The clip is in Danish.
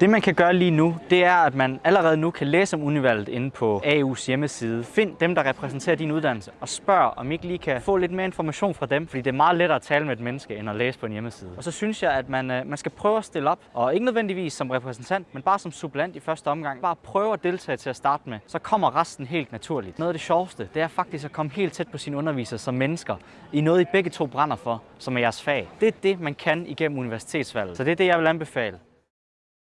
Det man kan gøre lige nu, det er, at man allerede nu kan læse om univalget inde på AU's hjemmeside. Find dem, der repræsenterer din uddannelse, og spørg, om I ikke lige kan få lidt mere information fra dem, fordi det er meget lettere at tale med et menneske, end at læse på en hjemmeside. Og så synes jeg, at man, øh, man skal prøve at stille op, og ikke nødvendigvis som repræsentant, men bare som supplant i første omgang. Bare prøve at deltage til at starte med, så kommer resten helt naturligt. Noget af det sjoveste, det er faktisk at komme helt tæt på sine undervisere som mennesker, i noget I begge to brænder for, som er jeres fag. Det er det, man kan igennem universitetsvalget. Så det er det, jeg vil anbefale.